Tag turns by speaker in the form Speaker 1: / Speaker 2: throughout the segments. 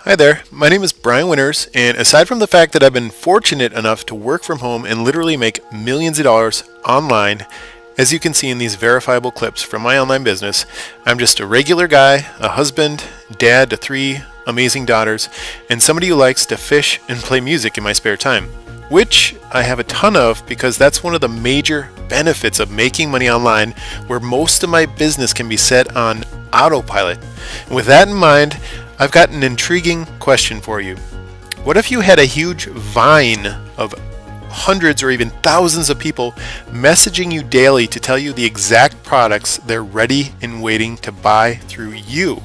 Speaker 1: Hi there, my name is Brian Winters, and aside from the fact that I've been fortunate enough to work from home and literally make millions of dollars online, as you can see in these verifiable clips from my online business, I'm just a regular guy, a husband, dad to three amazing daughters, and somebody who likes to fish and play music in my spare time. Which I have a ton of because that's one of the major benefits of making money online, where most of my business can be set on autopilot. And with that in mind, I've got an intriguing question for you. What if you had a huge vine of hundreds or even thousands of people messaging you daily to tell you the exact products they're ready and waiting to buy through you?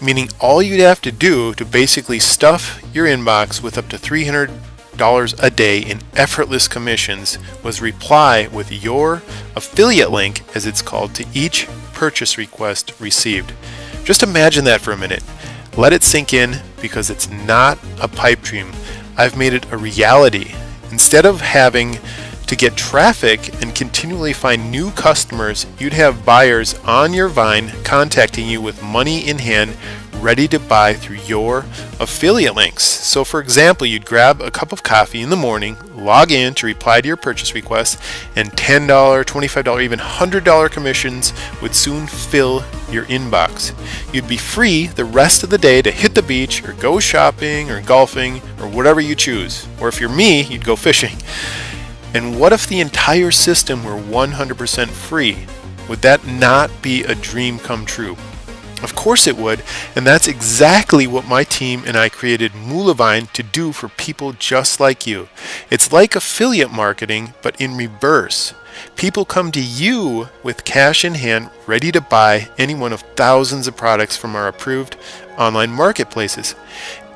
Speaker 1: Meaning all you'd have to do to basically stuff your inbox with up to $300 a day in effortless commissions was reply with your affiliate link, as it's called, to each purchase request received. Just imagine that for a minute. Let it sink in because it's not a pipe dream. I've made it a reality. Instead of having to get traffic and continually find new customers, you'd have buyers on your vine contacting you with money in hand ready to buy through your affiliate links. So for example, you'd grab a cup of coffee in the morning, log in to reply to your purchase request, and $10, $25, even $100 commissions would soon fill your inbox. You'd be free the rest of the day to hit the beach or go shopping or golfing or whatever you choose. Or if you're me, you'd go fishing. And what if the entire system were 100% free? Would that not be a dream come true? Of course it would, and that's exactly what my team and I created Moolavine to do for people just like you. It's like affiliate marketing, but in reverse. People come to you with cash in hand, ready to buy any one of thousands of products from our approved online marketplaces.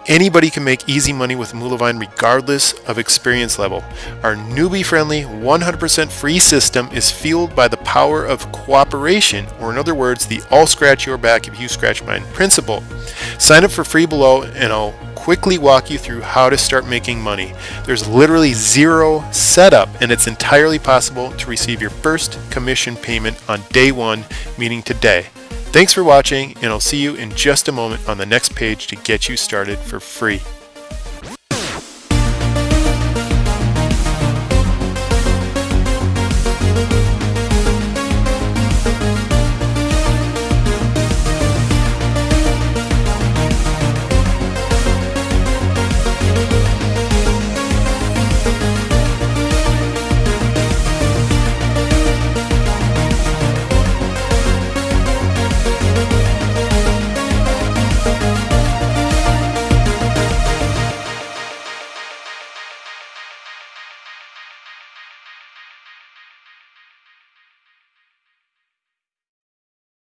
Speaker 1: Anybody can make easy money with Moolavine regardless of experience level. Our newbie friendly, 100% free system is fueled by the power of cooperation, or in other words, the all scratch your back if you scratch mine principle. Sign up for free below and I'll quickly walk you through how to start making money. There's literally zero setup and it's entirely possible to receive your first commission payment on day one, meaning today. Thanks for watching, and I'll see you in just a moment on the next page to get you started for free.